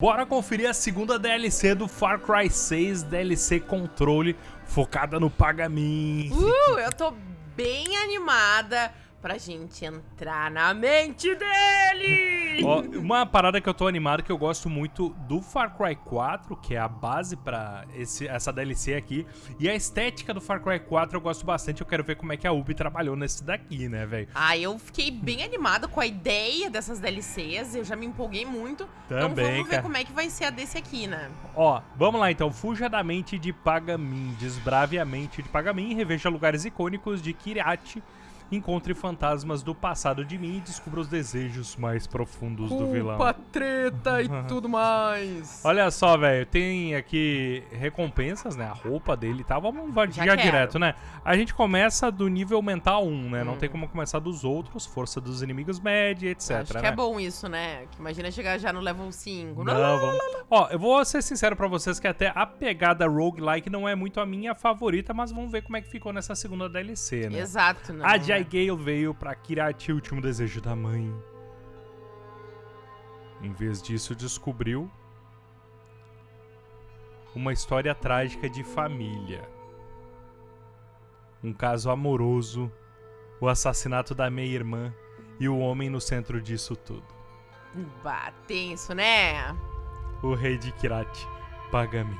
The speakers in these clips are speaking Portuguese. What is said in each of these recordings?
Bora conferir a segunda DLC do Far Cry 6, DLC Controle, focada no pagamento. Uh, eu tô bem animada pra gente entrar na mente dele! Ó, uma parada que eu tô animado, que eu gosto muito do Far Cry 4, que é a base pra esse, essa DLC aqui, e a estética do Far Cry 4 eu gosto bastante, eu quero ver como é que a Ubi trabalhou nesse daqui, né, velho? Ah, eu fiquei bem animada com a ideia dessas DLCs, eu já me empolguei muito, então Também, vamos ver cara. como é que vai ser a desse aqui, né? Ó, vamos lá então, fuja da mente de Pagamin, desbrave a mente de Pagamin, reveja lugares icônicos de Kiriati, encontre fantasmas do passado de mim e descubra os desejos mais profundos do vilão. treta e tudo mais. Olha só, velho, tem aqui recompensas, né? A roupa dele e tal. Vamos já, quero. direto, né? A gente começa do nível mental 1, né? Não Hum. tem como começar dos outros, força dos inimigos média, etc. Acho que né? é bom isso, né? Que imagina chegar já no level 5. Não, vamos. Ó, eu vou ser sincero pra vocês que até a pegada roguelike não é muito a minha favorita, mas vamos ver como é que ficou nessa segunda DLC, né? Exato, né? A Jai Gale veio pra Kirati, o último desejo da mãe. Em vez disso, descobriu uma história trágica de família. Um caso amoroso, o assassinato da meia-irmã e o homem no centro disso tudo. Bah, tenso, né? O rei de Kirati, Pagamin.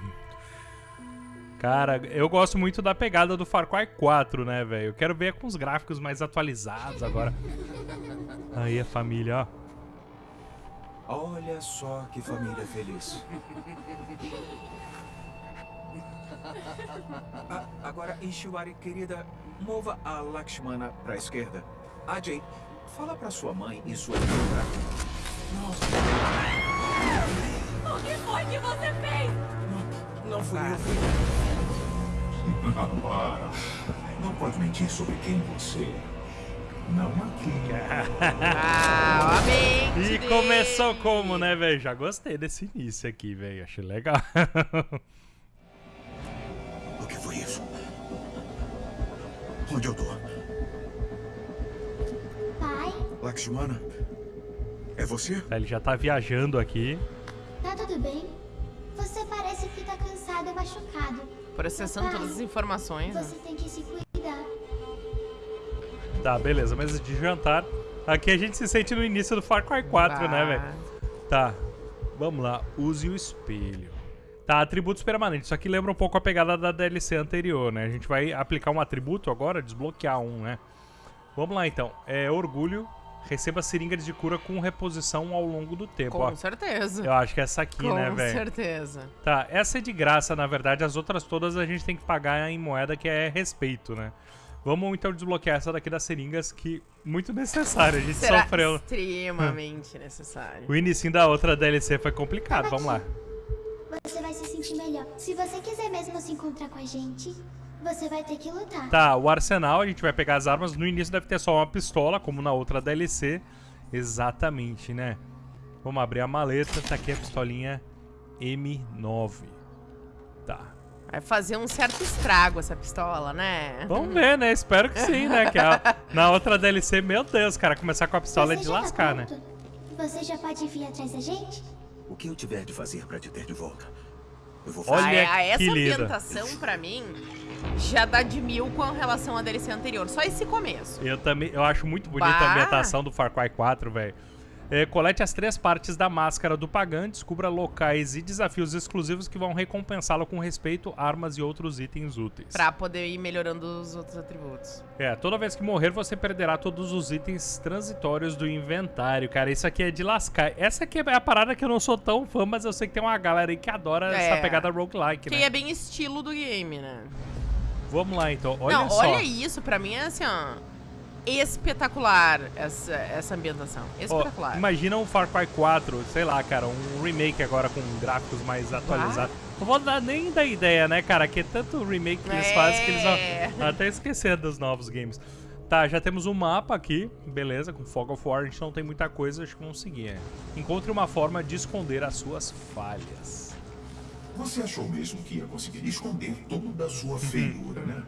Cara, eu gosto muito da pegada do Far Cry 4, né, velho? Eu quero ver com os gráficos mais atualizados agora. Aí a família, ó. Olha só que família feliz. Ah, agora, Ishiwari, querida, mova a Lakshmana pra esquerda. Ajay, fala pra sua mãe e sua irmã pra... Nossa, O que foi que você fez? não, não fui eu, fui... Para. Não pode mentir sobre quem você é. Não aqui. Ah, a mente E dele. começou como, né, velho? Já gostei desse início aqui, velho. Achei legal. O que foi isso? Onde eu tô? Pai, Lakshmana? É você? Ele já tá viajando aqui. tá tudo bem? Você parece que tá cansado e machucado. Processando todas as informações. né? Você tem que se cuidar. Tá, beleza. Mesa de jantar. Aqui a gente se sente no início do Far Cry 4, né, Bah. velho? Tá. Vamos lá. Use o espelho. Tá, atributos permanentes. Isso aqui lembra um pouco a pegada da DLC anterior, né? A gente vai aplicar um atributo agora, desbloquear um, né? Vamos lá, então. É orgulho. Receba seringas de cura com reposição ao longo do tempo. Com ó. certeza. Eu acho que é essa aqui, Com né, velho? certeza. Tá, essa é de graça, na verdade. As outras todas a gente tem que pagar em moeda, que é respeito, né? Vamos então desbloquear essa daqui das seringas, que muito necessária. A gente Será sofreu. extremamente necessário. O início da outra DLC foi complicado. Vamos lá. Você vai se sentir melhor. Se você quiser mesmo se encontrar com a gente, você vai ter que lutar. Tá, o arsenal, a gente vai pegar as armas. No início deve ter só uma pistola, como na outra DLC. Exatamente, né? Vamos abrir a maleta. Tá aqui a pistolinha M9. Tá. Vai fazer um certo estrago essa pistola, né? Vamos ver, né? Espero que sim, né? Que a- na outra DLC, meu Deus, cara, começar com a pistola é Você de já tá lascar, né? pronto? Você já pode vir atrás da gente? O que eu tiver de fazer pra te ter de volta, eu vou Olha fazer. Ah, é- essa linda. ambientação, pra mim, já dá de mil com relação à DLC anterior. Só esse começo. Eu também, eu acho muito bonita a Bah. ambientação do Far Cry 4, velho. É, colete as três partes da máscara do Pagan, descubra locais e desafios exclusivos que vão recompensá-lo com respeito, armas e outros itens úteis. Pra poder ir melhorando os outros atributos. É, toda vez que morrer você perderá todos os itens transitórios do inventário, cara. Isso aqui é de lascar. Essa aqui é a parada que eu não sou tão fã, mas eu sei que tem uma galera aí que adora É. essa pegada roguelike, Que né? é bem estilo do game, né? Vamos lá então, olha Não, só. olha isso, pra mim é assim, ó. Espetacular essa, essa ambientação. Ó, Espetacular. imagina um Far Cry 4, sei lá, cara, um remake agora com gráficos mais atualizados. Não vou dar nem da ideia, né, cara, que é tanto remake que eles É. fazem que eles vão até esquecer dos novos games. Tá, já temos um mapa aqui, beleza, com Fog of War, a gente não tem muita coisa, acho que vamos seguir. é. Encontre uma forma de esconder as suas falhas. Você achou mesmo que ia conseguir esconder toda a sua feiura, né?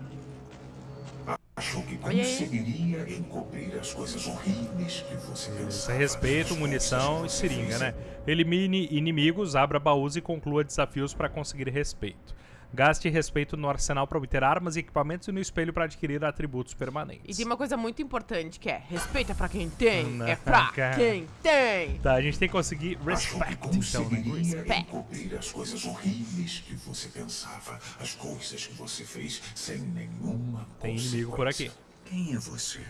Achou que conseguiria encobrir as coisas horríveis que você Isso pensava. é respeito, munição e seringa, né? Elimine inimigos, abra baús e conclua desafios para conseguir respeito. Gaste respeito no arsenal para obter armas e equipamentos e no espelho para adquirir atributos E permanentes. tem uma coisa muito importante que é respeito é pra quem tem, Não, é pra cara. quem tem. Tá, a gente tem que conseguir Achou que respect, então, né? Respect. encobrir as coisas horríveis que você pensava, as coisas que você fez sem nenhuma Tem inimigo por aqui. Quem é você?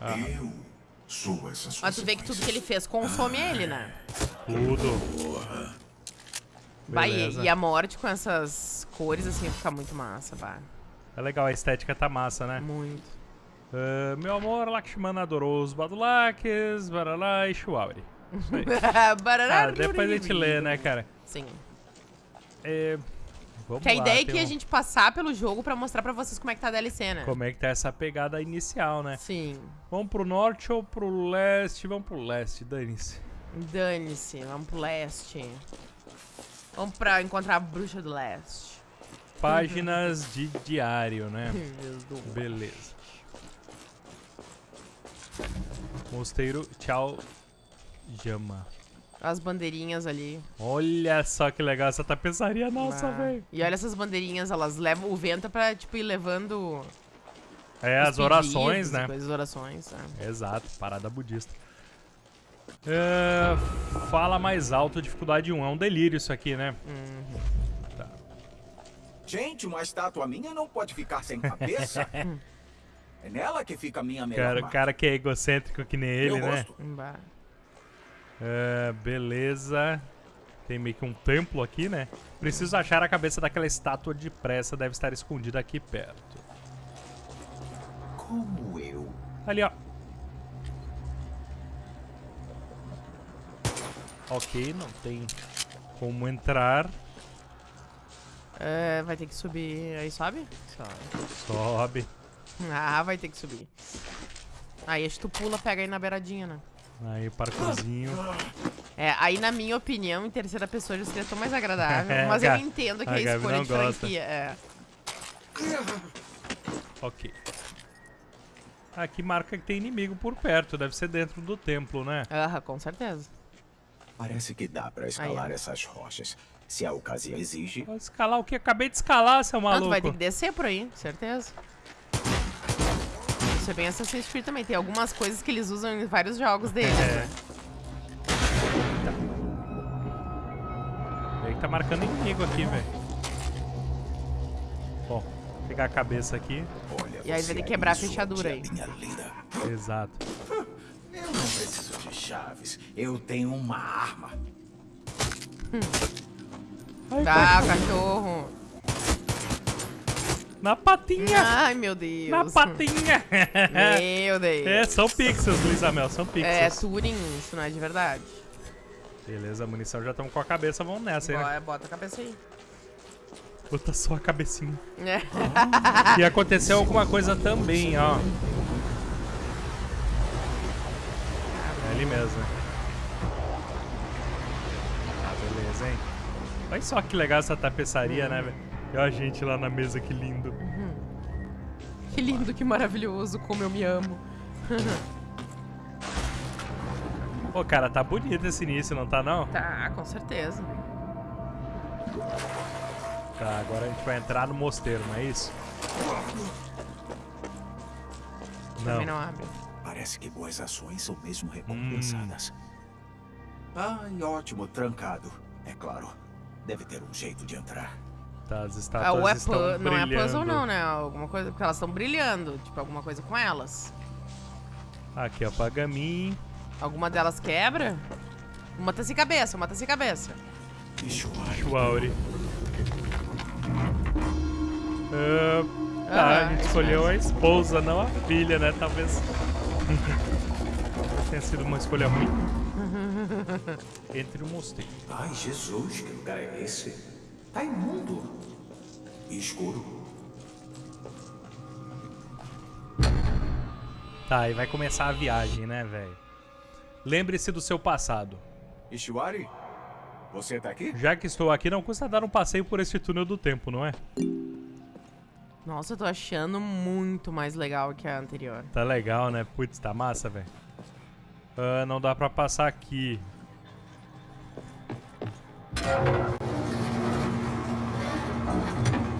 Ah. Eu sou essas Mas tu vê que tudo que ele fez consome ele, né? Tudo. Vai, Beleza. e a morte com essas cores assim fica muito massa, vai. É legal, a estética tá massa, né? Muito. Ah, meu amor, Lakshmana adorou os Badulakes, Baralá e Shuauri. Barará, Ah, depois a gente lê, né, cara? Sim. É, vamos Que a lá, ideia é que a um- gente passar pelo jogo pra mostrar pra vocês como é que tá a DLC, né? Como é que tá essa pegada inicial, né? Sim. Vamos pro norte ou pro leste? Vamos pro leste, dane-se. Dane-se, vamos pro leste. Vamos pra encontrar a bruxa do leste. Páginas de diário, né? Beleza. Mosteiro, tchau, Jama. As bandeirinhas ali. Olha só que legal essa tapeçaria nossa, Ah. velho. E olha essas bandeirinhas, elas levam o vento pra, tipo, ir levando É, as orações, né? Coisas, orações, né? Exato, parada budista. É, fala mais alto, dificuldade 1. É um delírio isso aqui, né? Gente, uma estátua minha não pode ficar sem cabeça. é nela que fica a minha melhor Cara, o cara que é egocêntrico que nem ele, Eu né? É, beleza. Tem meio que um templo aqui, né? Preciso achar a cabeça daquela estátua depressa. Deve estar escondida aqui perto. Como eu. Ali, ó. Ok, não tem como entrar. É, vai ter que subir. Aí sobe? Sobe. Sobe. Ah, vai ter que subir. Aí acho que tu pula, pega aí na beiradinha, né? Aí, parkourzinho. É, aí na minha opinião, em terceira pessoa já seria tão mais agradável. É, mas eu entendo que a é a Gabi escolha de gosta. franquia. É. Ok. Aqui marca que tem inimigo por perto. Deve ser dentro do templo, né? Aham, com certeza. Parece que dá pra escalar Aí, essas rochas. Se a ocasião exige. Vou escalar o que? Acabei de escalar, seu Não, maluco. tu vai ter que descer por aí, certeza. Isso é bem Assassin's Creed também. Tem algumas coisas que eles usam em vários jogos deles. É. né? Aí tá marcando inimigo aqui, velho. Bom, vou pegar a cabeça aqui. Olha, E aí vai ter que quebrar a fechadura aí. Exato. Chaves. Eu tenho uma arma. Ah, cachorro. Na patinha! Ai, meu Deus. Na patinha! Meu Deus. é, são pixels, Luiz Amel, são É pixels. Turing, isso não é de verdade. Beleza, a munição já estamos com a cabeça, vamos nessa aí, né? Bora, bota a cabeça aí. Bota só a cabecinha. É. E aconteceu alguma coisa também, ó. É ali mesmo. né? Ah, beleza, hein? Olha só que legal essa tapeçaria, né, velho? E ó a gente lá na mesa, que lindo. Que lindo, que maravilhoso, como eu me amo. Pô, cara, tá bonito esse início, não tá não? Tá, com certeza. Tá, agora a gente vai entrar no mosteiro, não é isso? Também não abre. Parece que boas ações são mesmo recompensadas. Ai, ótimo, trancado. É claro. Deve ter um jeito de entrar. Tá, as Ah, estátuas é estão pu- não é brilhando. puzzle não, né? Alguma coisa, porque elas estão brilhando. Tipo, alguma coisa com elas. Aqui, ó, Pagamin. Alguma delas quebra? Uma tá sem cabeça, uma tá sem cabeça. Shuauri. Ah, tá, Ah, a gente escolheu mesmo. a esposa, não a filha, né? Talvez. Tenha sido uma escolha ruim. Entre o mosteiro. Ai, Jesus, que lugar é esse? Tá imundo. E escuro. Tá, e vai começar a viagem, né, velho? Lembre-se do seu passado. Ishwari? Você tá aqui? Já que estou aqui, não custa dar um passeio por este túnel do tempo, não é? Nossa, eu tô achando muito mais legal que a anterior. Tá legal, né? Putz, tá massa, velho. Ah, não dá pra passar aqui.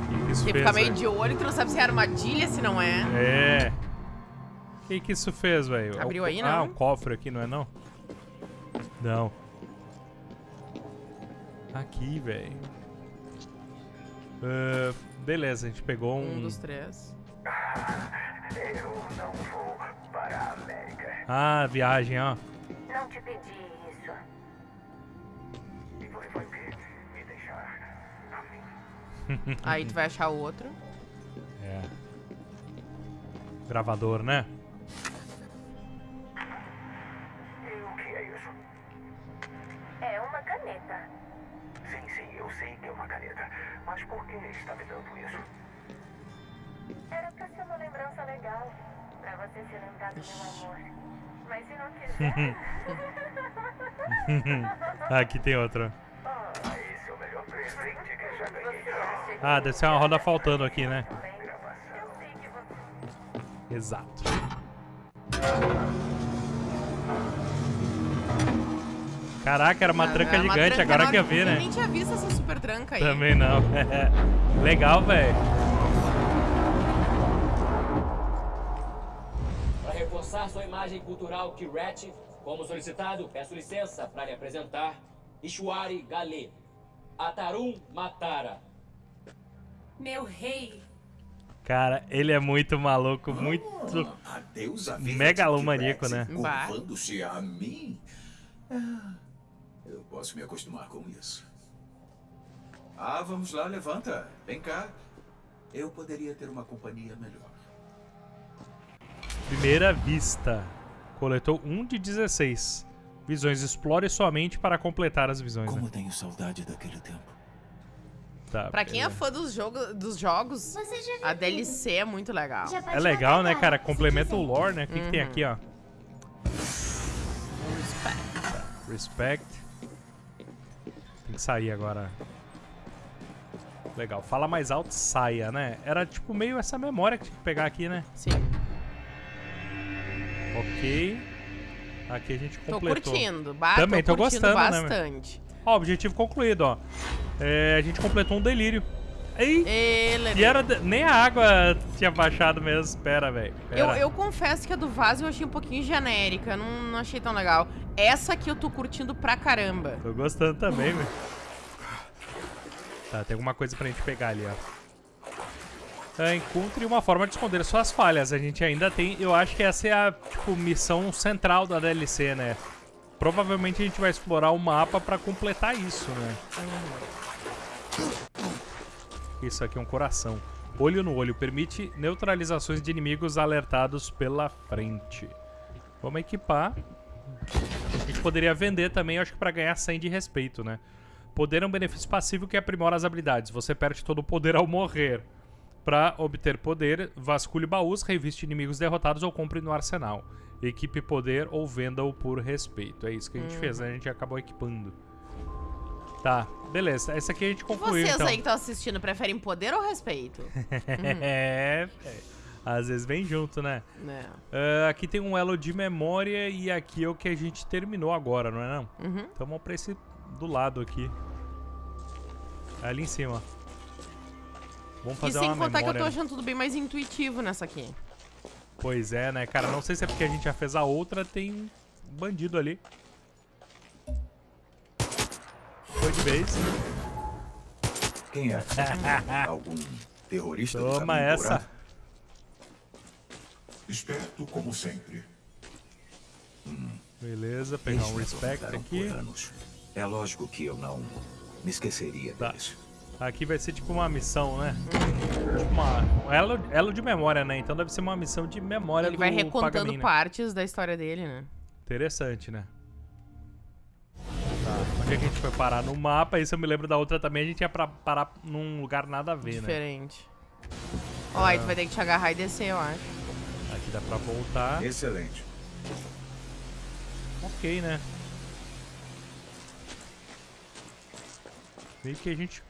Que que isso Tem que ficar meio de olho que não sabe se é armadilha, se não é. É. O que que isso fez, velho? Abriu É um aí, Ah, não? um cofre aqui, não é não? Não. Aqui, velho. Ah, beleza, a gente pegou um... Um dos três. Eu não vou para a América. Ah, viagem, ó. Não te pedi isso. E você vai me, me deixar a mim. Aí tu vai achar o outro. É. Gravador, né? Não. Aqui tem outra. Ah, deve ser uma roda faltando aqui, né? Eu. Exato. Caraca, era uma tranca É uma gigante, tranca agora que eu vi, Eu né? nem tinha visto essa super tranca aí. Também não. Legal, velho. Sua imagem cultural Kiret, como solicitado, peço licença para lhe apresentar Ishwari Gale, Atarum Matara. Meu rei. Cara, ele é muito maluco, muito. A deusa verde Megalomaníaco, né? Curvando-se a mim. Ah, eu posso me acostumar com isso. Ah, vamos lá, levanta. Vem cá. Eu poderia ter uma companhia melhor. Primeira vista. Coletou 1 de 16. Visões. Explore sua mente para completar as visões. Como Né? tenho saudade daquele tempo. Tá, Pra quem é fã dos, jogo, dos jogos, a DLC é muito legal. pode É legal, né, cara? Complementa o lore, né? O que, que tem aqui, ó? Respect. Respect. Tem que sair agora. Legal. Fala mais alto, saia, né? Era tipo meio essa memória que tinha que pegar aqui, né? Sim. Ok. Aqui a gente Tô completou. curtindo. Bah, Também tô curtindo gostando, né, bastante. Ó, objetivo concluído, ó. É, a gente completou um delírio. Ei! Ele... E era. de- Nem a água tinha baixado mesmo. Espera, velho. Eu, eu confesso que a do vaso eu achei um pouquinho genérica, não, não achei tão legal. Essa aqui eu tô curtindo pra caramba. Tô gostando também, velho. Tá, tem alguma coisa pra gente pegar ali, ó. É, encontre uma forma de esconder suas falhas. A gente ainda tem. Eu acho que essa é a tipo, missão central da DLC, né? Provavelmente a gente vai explorar o mapa pra completar isso, né? Isso aqui é um coração. Olho no olho. Permite neutralizações de inimigos alertados pela frente. Vamos equipar. A gente poderia vender também, acho que pra ganhar 100 de respeito, né? Poder é um benefício passivo que aprimora as habilidades. Você perde todo o poder ao morrer. Pra obter poder, vasculhe baús, reviste inimigos derrotados ou compre no arsenal. Equipe poder ou venda-o por respeito. É isso que a gente fez, né? A gente acabou equipando. Tá, beleza. Essa aqui a gente concluiu, Vocês então. aí que estão assistindo preferem poder ou respeito? é, é. Às vezes vem junto, né? né? Ah, aqui tem um elo de memória e aqui é o que a gente terminou agora, não é não? Uhum. Então vamos pra esse do lado aqui. Ali em cima. Vamos E fazer sem uma contar memória. que eu tô achando tudo bem mais intuitivo nessa aqui. Pois é, né, cara? Não sei se é porque a gente já fez a outra, tem um bandido ali. Foi de vez. Quem é? Algum terrorista? do Toma essa. Esperto como sempre. Beleza, pegar um Eles me respect aqui. por anos. É lógico que eu não me esqueceria Tá. deles. Aqui vai ser tipo uma missão, né? Tipo uma, um elo, elo de memória, né? Então deve ser uma missão de memória Ele do vai recontando Pagamin, né? partes da história dele, né? Interessante, né? Tá. Onde é que a gente foi parar? No mapa, isso eu me lembro da outra também, a gente ia pra parar num lugar nada a ver, né? Diferente. Ó, aí tu vai ter que te agarrar e descer, eu acho. Aqui dá pra voltar. Excelente. Ok, né? Meio que a gente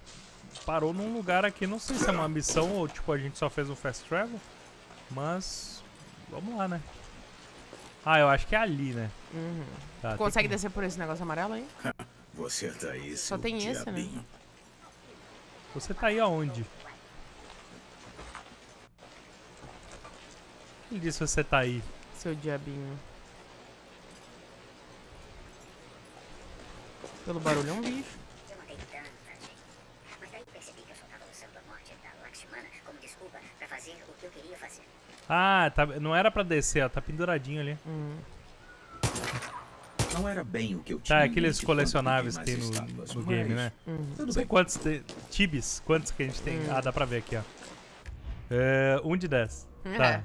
parou num lugar aqui, não sei se é uma missão ou tipo a gente só fez um fast travel. Mas vamos lá, né? Ah, eu acho que é ali, né? Uhum. Tá, Consegue que- descer por esse negócio amarelo aí? Você tá aí, Só seu tem esse, né? diabinho. Você tá aí aonde? Ele disse você tá aí. Seu diabinho. Pelo barulho é um bicho. Eu notei tanta gente. Mas daí percebi que eu só tava usando a morte da Lakshmana como desculpa pra fazer o que eu queria fazer. Ah, tá, não era pra descer, ó. Tá penduradinho ali. Hum. Não era bem o que eu tinha. Tá, aqueles colecionáveis que tem no, estátuas, no game, né? Uhum. Não sei quantos de, tibis, quantos que a gente tem. Hum. Ah, dá pra ver aqui, ó. É, um de 10. Tá. É.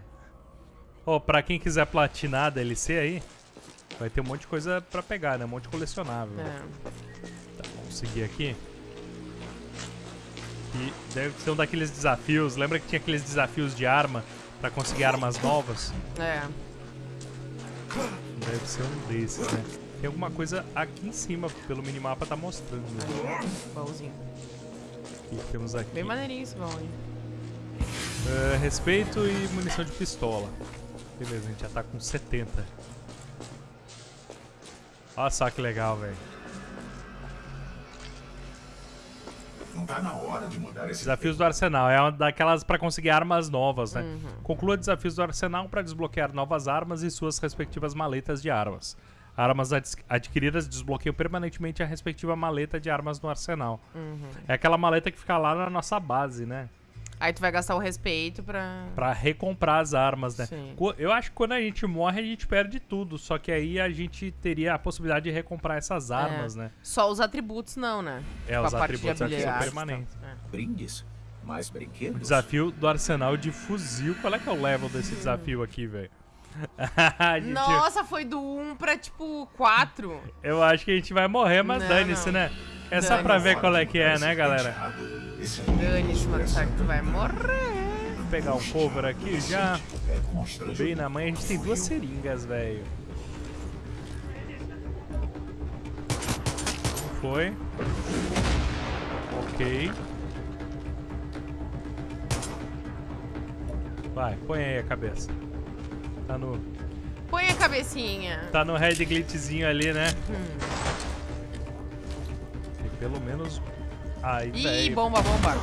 Ó, pra quem quiser platinar a DLC aí, vai ter um monte de coisa pra pegar, né? Um monte de colecionável. É. Tá, vamos seguir aqui. E deve ser um daqueles desafios. Lembra que tinha aqueles desafios de arma pra conseguir armas novas? É. Deve ser um desses, né? Tem alguma coisa aqui em cima, pelo minimapa tá mostrando. Né? Baúzinho. O que temos aqui? Bem maneirinho esse baú, hein? É, respeito e munição de pistola. Beleza, a gente já tá com 70. Olha só que legal, velho. Não tá na hora de mudar esse Desafios do Arsenal. É uma daquelas pra conseguir armas novas, né? Uhum. Conclua desafios do Arsenal para desbloquear novas armas e suas respectivas maletas de armas. Armas adquiridas desbloqueiam permanentemente a respectiva maleta de armas no arsenal. Uhum. É aquela maleta que fica lá na nossa base, né? Aí tu vai gastar o respeito pra. Pra recomprar as armas, né? Sim. Eu acho que quando a gente morre, a gente perde tudo. Só que aí a gente teria a possibilidade de recomprar essas armas, É. né? Só os atributos não, né? É, Tipo, os a parte de atributos aqui são permanentes. tal. É. Brindes? Mais brinquedos? Desafio do arsenal de fuzil. Qual é que é o level desse desafio aqui, velho? Gente- Nossa, foi do 1 pra tipo 4. Eu acho que a gente vai morrer, mas dane-se, né? É só pra ver qual é que é, né, galera? Esse Dane-se, mano, sabe que tu vai morrer. Vou pegar um cover aqui já. é. Bem na mãe, a gente tem duas seringas, velho. Foi. Ok. Vai, põe aí a cabeça. Tá no, Põe a cabecinha. tá no red glitchzinho ali, né? Hum. Tem pelo menos... Aí, Ih, velho. bomba, bomba.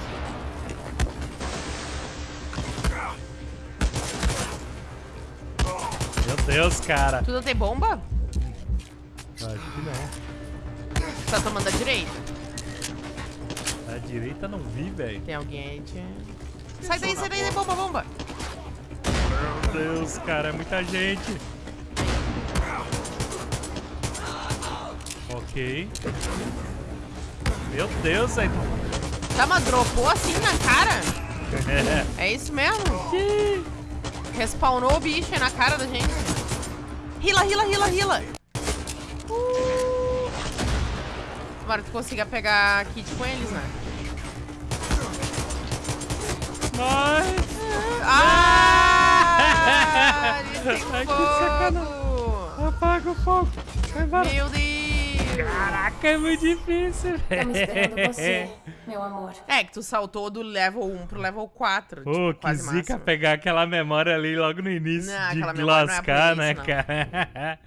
Meu Deus, cara. Tu não tem bomba? Acho que não. Tá tomando a direita. A direita não vi, velho. Tem alguém aí, tia. Sai daí, sai daí, bomba, bomba. Meu Deus, cara, é muita gente. Ok. Meu Deus, aí. Tá, mas dropou assim na cara? É isso mesmo? Respawnou o bicho na cara da gente. Rila, rila, rila, rila. Uh. Tomara que tu consiga pegar kit com eles, né? Ai, Ah! Que fogo! apaga o fogo. Vai embora. Meu Deus! Caraca, é muito difícil, Estamos esperando velho. você, meu amor. É, que tu saltou do level 1 pro level 4. Pô, tipo, que quase zica máximo. pegar aquela memória ali logo no início Não, de aquela memória não é lascar, isso, né, cara?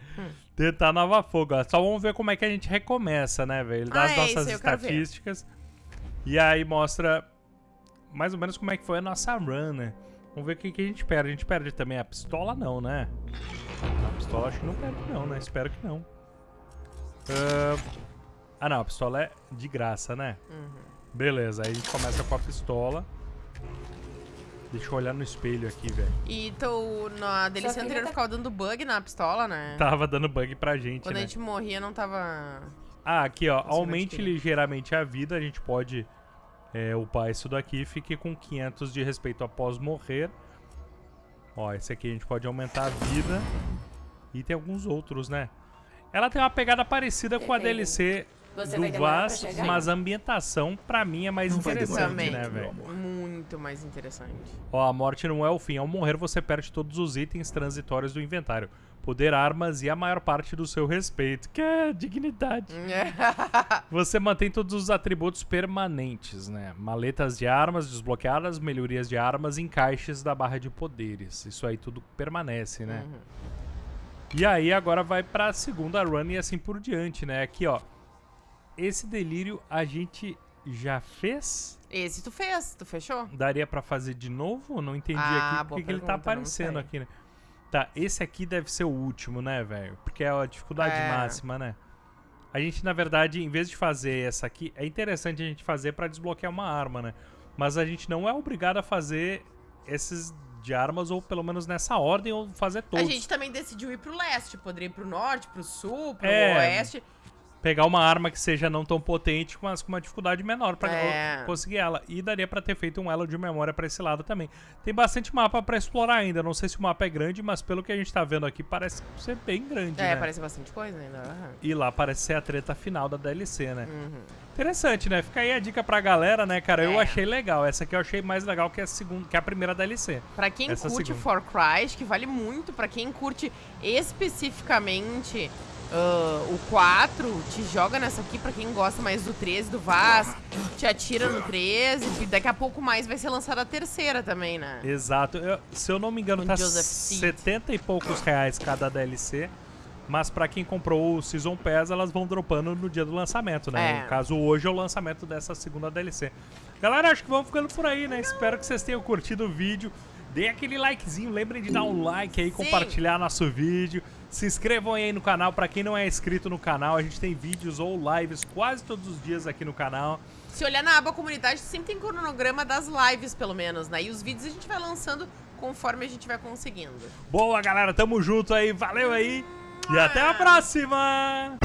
Tentar nova fogo. ó. Só vamos ver como é que a gente recomeça, né, velho? Ele dá Ah, as é, nossas ver. estatísticas. E aí mostra mais ou menos como é que foi a nossa run, né? Vamos ver o que, que a gente perde. A gente perde também a pistola, não, né? A pistola acho que não perde, não, né? Espero que não. Ah, Ah, não. A pistola é de graça, né? Uhum. Beleza, aí a gente começa com a pistola. Deixa eu olhar no espelho aqui, velho. E tu, na filha anterior, tá- ficava dando bug na pistola, né? Tava dando bug pra gente, Quando né? a gente morria, não tava... Ah, aqui, ó. Aumente ligeiramente a vida. A gente pode é, upar isso daqui. Fique com 500 de respeito após morrer. Ó, esse aqui a gente pode aumentar a vida. E tem alguns outros, né? Ela tem uma pegada parecida com a DLC Você do Vaz, mas a ambientação, pra mim, é mais Não interessante, né, velho? Muito mais interessante. Ó, a morte não é o fim. Ao morrer, você perde todos os itens transitórios do inventário. Poder, armas e a maior parte do seu respeito. Que é dignidade. Você mantém todos os atributos permanentes, né? Maletas de armas desbloqueadas, melhorias de armas, encaixes da barra de poderes. Isso aí tudo permanece, né? E aí agora vai pra segunda run e assim por diante, né? Aqui, ó. Esse delírio a gente já fez? Esse tu fez, tu fechou? Daria pra fazer de novo? Não entendi Ah, aqui porque que ele tá aparecendo aqui, né? Tá, esse aqui deve ser o último, né, velho? Porque é a dificuldade É. máxima, né? A gente, na verdade, em vez de fazer essa aqui, é interessante a gente fazer pra desbloquear uma arma, né? Mas a gente não é obrigado a fazer esses de armas, ou pelo menos nessa ordem, ou fazer todos. A gente também decidiu ir pro leste, poderia ir pro norte, pro sul, pro É. oeste. Pegar uma arma que seja não tão potente, mas com uma dificuldade menor pra É. conseguir ela. E daria pra ter feito um elo de memória pra esse lado também. Tem bastante mapa pra explorar ainda. Não sei se o mapa é grande, mas pelo que a gente tá vendo aqui, parece ser bem grande, É, né? parece bastante coisa ainda. aham. E lá parece ser a treta final da DLC, né? Uhum. Interessante, né? Fica aí a dica pra galera, né, cara? Eu É. achei legal. Essa aqui eu achei mais legal que a segunda, que a primeira DLC. Pra quem Essa curte segunda. For Cry, acho que vale muito. Pra quem curte especificamente ah, o 4, te joga nessa aqui. Pra quem gosta mais do 13, do Vaz, te atira no 13. E daqui a pouco mais vai ser lançada a terceira também, né? Exato. Eu- se eu não me engano, Com tá Joseph Seed. 70 e poucos reais cada DLC. Mas pra quem comprou o Season Pass, elas vão dropando no dia do lançamento, né? É. No caso, hoje é o lançamento dessa segunda DLC. Galera, acho que vamos ficando por aí, né? Espero que vocês tenham curtido o vídeo. Dê aquele likezinho, lembrem de dar um like aí, compartilhar nosso vídeo. Se inscrevam aí no canal, pra quem não é inscrito no canal, a gente tem vídeos ou lives quase todos os dias aqui no canal. Se olhar na aba comunidade, sempre tem cronograma das lives, pelo menos, né? E os vídeos a gente vai lançando conforme a gente vai conseguindo. Boa, galera, tamo junto aí, valeu aí e até a próxima!